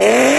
Yeah.